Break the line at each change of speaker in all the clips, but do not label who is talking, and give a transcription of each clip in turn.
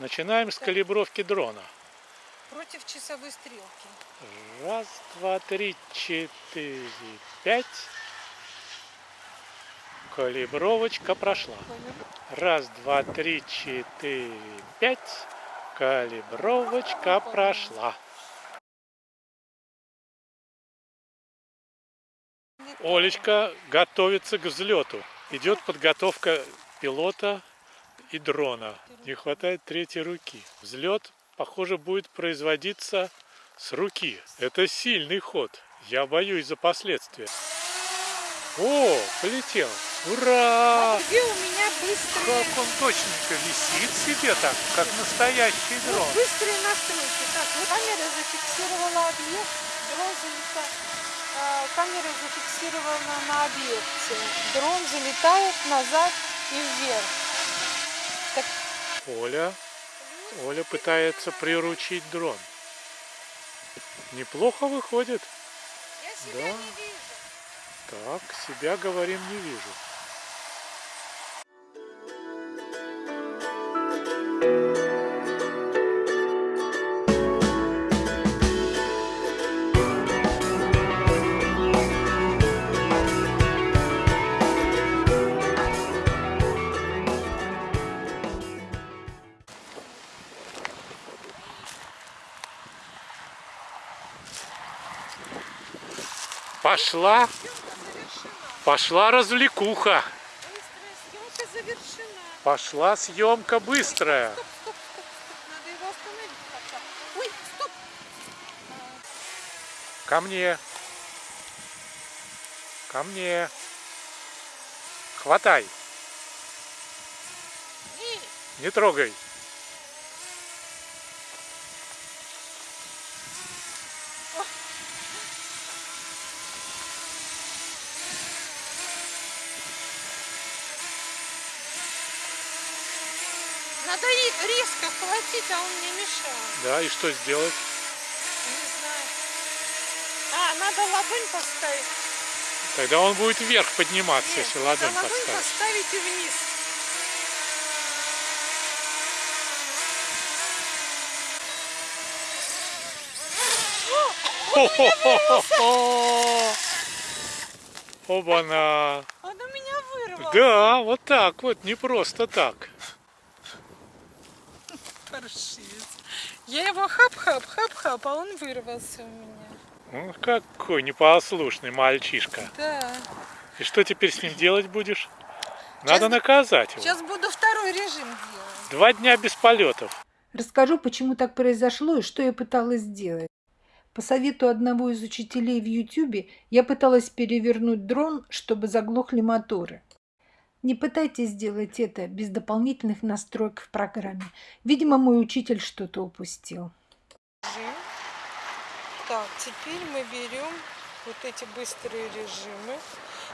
Начинаем с калибровки дрона.
Против часовой стрелки.
Раз, два, три, четыре, пять. Калибровочка прошла. Раз, два, три, четыре, пять. Калибровочка прошла. Олечка готовится к взлету. Идет подготовка пилота и дрона. Не хватает третьей руки. Взлет, похоже, будет производиться с руки. Это сильный ход. Я боюсь за последствия. О, полетел. Ура!
А где у меня быстрые,
Как он точненько висит себе так, как настоящий
вот
дрон.
быстрые настройки? Так, вот камера зафиксировала объект, дрон залетает. а, Камера зафиксирована на объекте. Дрон залетает назад и вверх.
Оля, Оля пытается приручить дрон. Неплохо выходит.
я
себя Да. не
вижу.
Так, себя, говорим, не вижу. Пошла, пошла развлекуха. Пошла съемка быстрая.
Стоп, стоп, стоп, стоп. Надо его остановить как-то. Ой, стоп.
Ко мне. Ко мне. Хватай. Не трогай.
Надо резко хватить, а он не мешает.
Да, и что сделать?
Не знаю. А, надо ладонь поставить.
Тогда он будет вверх подниматься,
Нет,
если ладонь
ладонь
подставить.
поставить и вниз.
Хо-хо-хо-хо! Оба-на!
Он у меня вырвал.
Да, вот так вот, не просто так.
Паршивец. Я его хап-хап, хап-хап, а он вырвался у меня.
Ну, какой непослушный мальчишка.
Да.
И что теперь с ним делать будешь? Надо
Сейчас-
наказать его.
Сейчас буду второй режим делать.
Два дня без полетов.
Расскажу, почему так произошло и что я пыталась сделать. По совету одного из учителей в Ютубе я пыталась перевернуть дрон, чтобы заглохли моторы. Не пытайтесь сделать это без дополнительных настроек в программе. Видимо, мой учитель что-то упустил.
Так, теперь мы берем вот эти быстрые режимы.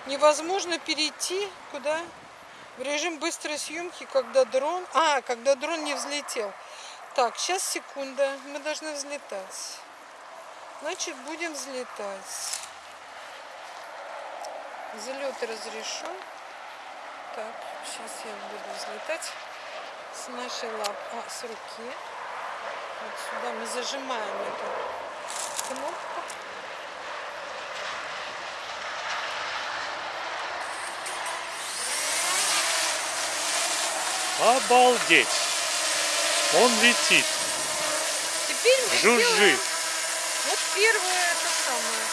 Невозможно перейти куда? В режим быстрой съемки, когда дрон... А, когда дрон не взлетел. Так, сейчас секунда. Мы должны взлетать. Значит, будем взлетать. Взлет разрешен. Так, сейчас я буду взлетать с нашей лап... а, с руки. Вот сюда мы зажимаем эту кнопку.
Обалдеть! Он летит,
Теперь мы
жужжит.
делаем вот первое это самое.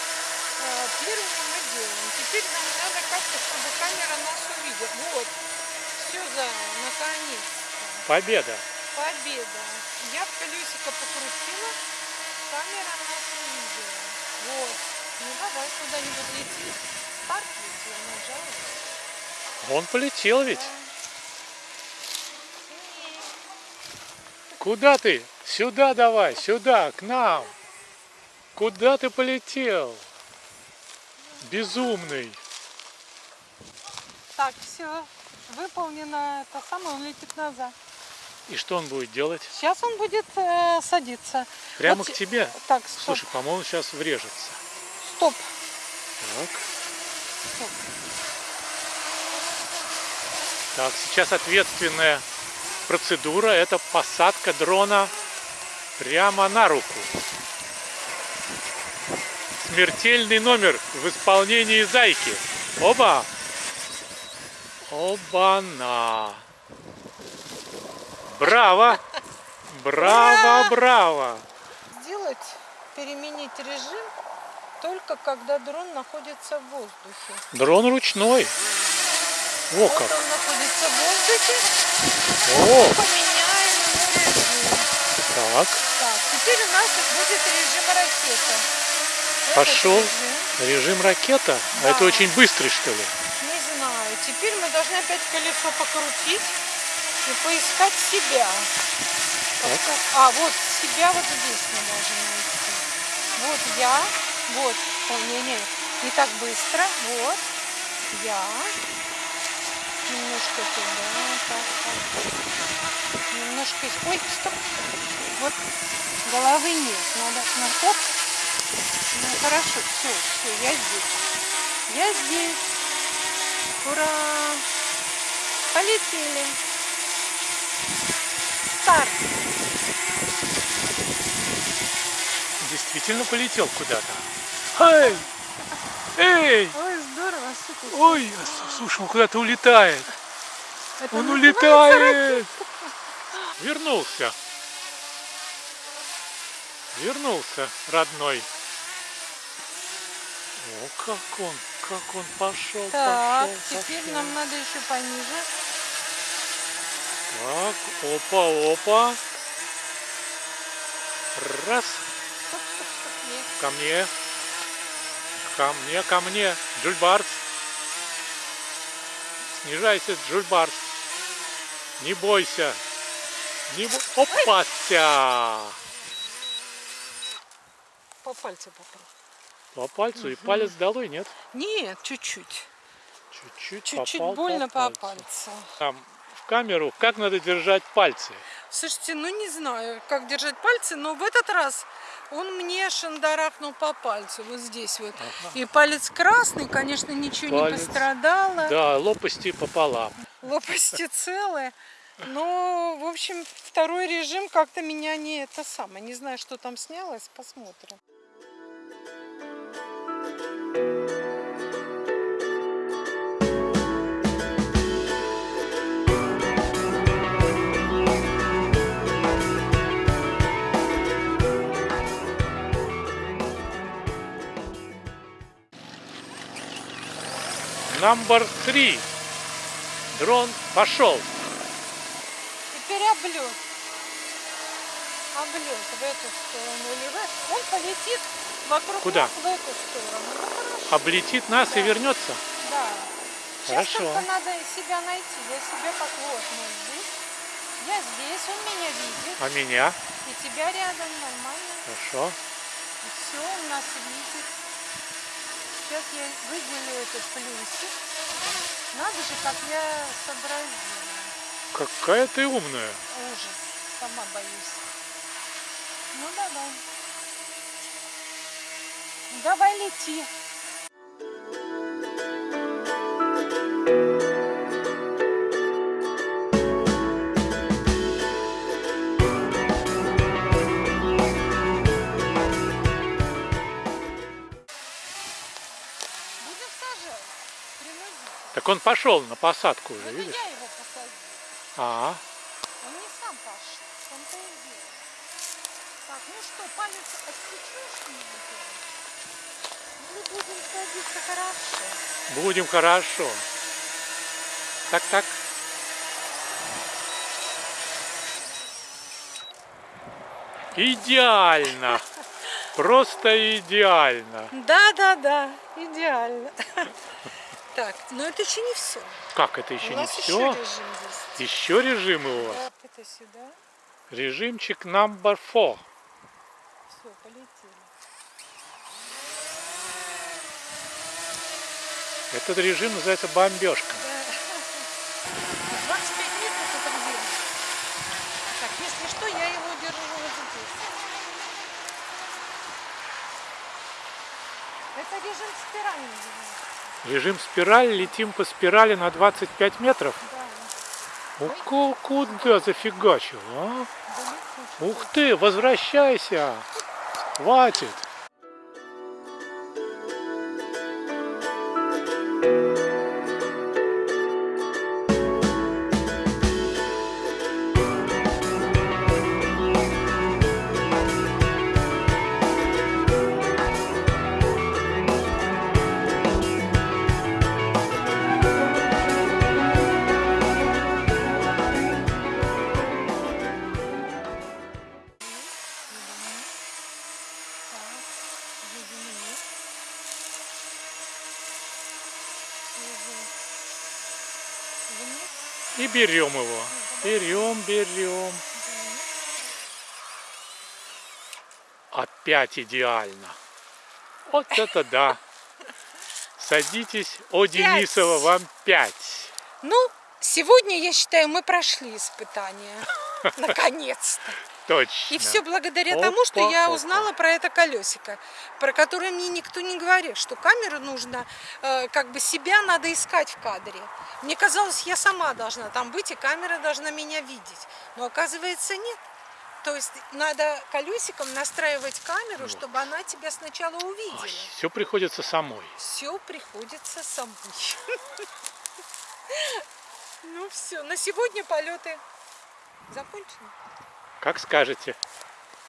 а, Первое мы делаем. Теперь нам надо как-то, чтобы камера нас увидела. Вот. Все за наконец.
Победа!
Победа. Я в колесико покрутила, камера нас увидела. Вот. Ну давай куда-нибудь лети. Старт ведь я нажала.
Он полетел ведь. Куда ты? Сюда давай, сюда, к нам. Куда ты полетел? Безумный.
Так, все. Выполнено это самое, он летит назад.
И что он будет делать?
Сейчас он будет э, садиться.
Прямо
Вот
к
те-
тебе?
Так, стоп.
Слушай, по-моему, сейчас врежется.
Стоп.
Так.
Стоп.
Так, сейчас ответственная процедура – это посадка дрона прямо на руку. Смертельный номер в исполнении зайки. Оба! Оба-на! Браво! Браво, браво!
Сделать, переменить режим только когда дрон находится в воздухе.
Дрон ручной. О,
Вот
как!
он находится в воздухе,
О,
поменяем режим.
так.
Так, теперь у нас будет режим ракета.
Пошел.
режим,
Режим ракета. А это
Да.
очень быстрый, что ли?
Теперь мы должны опять колесо покрутить и поискать себя.
Так.
А, вот себя вот здесь мы можем найти. Вот я, вот, о, не-не, не так быстро, вот, я, немножко туда, так, так, немножко, ой, стоп, вот, головы нет, надо, на, оп, ну, хорошо, все, все, я здесь, я здесь, ура, полетели, старт.
Действительно полетел куда-то. Эй! Эй!
Ой, здорово, супер.
Ой, слушай, он куда-то улетает.
Это
Он улетает. Вернулся. Вернулся, родной. О, как он, как он пошел,
Так,
пошел,
теперь
пошел.
нам надо еще пониже.
Так, опа, опа. Раз,
Стоп, стоп, стоп.
Ко мне. Ко мне, ко мне. Джульбарс. Снижайся, Джульбарс. Не бойся. Не бо... Опася!
По пальцу попал.
По пальцу и палец долой, нет?
Нет, чуть-чуть.
Чуть-чуть
Чуть-чуть больно по
пальцу.
пальцу.
Там в камеру, как надо держать пальцы.
Слушайте, ну не знаю, как держать пальцы, но в этот раз он мне шандарахнул по пальцу, вот здесь вот. И палец красный, конечно, ничего
Палец.
не пострадало.
Да, лопасти пополам.
Лопасти целые. Но, в общем, второй режим как-то меня не это самое. Не знаю, что там снялось, посмотрим.
Number three. Дрон пошел.
Теперь облет. Облет в эту сторону или в. Он полетит вокруг
Куда?
нас в эту сторону.
Облетит нас и
Да.
вернется.
да. Сейчас
Хорошо.
только надо себя найти. Я вот мы здесь. Я здесь, он меня видит.
А меня?
И тебя рядом нормально.
Хорошо.
Все, он нас видит. Сейчас я выделю этот плюсик. Надо же, как я сообразила.
Какая ты умная.
Ужас. Сама боюсь. Ну давай. Давай лети.
Так он пошел на посадку уже, видишь?
я его посадила.
А,
Он не сам том-то и дело. Так, ну что, палец отсечешь мне? Или будем садиться хорошо?
будем хорошо. Так, так. Идеально. Просто идеально.
Да, да, да, идеально. Так, но это еще не все.
Как это еще
У
не
нас еще
все?
режим есть.
Еще режимы у вас.
Да, это сюда.
Режимчик number four.
Все, полетели.
Этот режим называется бомбежка.
Да. 25 метров это где? Так, если что, я его держу вот здесь. Это режим называется.
Режим спираль. Летим по спирали на 25 метров.
Да.
Куда зафигачил, а? Ух ты, возвращайся! Хватит! И берем его. Берем, берем. Опять идеально. Вот это да. Садитесь. О, Денисова, вам пять.
Ну, сегодня, я считаю, мы прошли испытание. Наконец-то.
Точно.
И все благодаря тому, что я
Опа,
узнала про это колесико, про которое мне никто не говорил, что камеру нужно, э, как бы себя надо искать в кадре. Мне казалось, я сама должна там быть, и камера должна меня видеть. Но оказывается нет. То есть надо колесиком настраивать камеру, чтобы она тебя сначала увидела.
Все приходится самой.
Все приходится самой. Ну все, на сегодня полеты закончены.
Как скажете.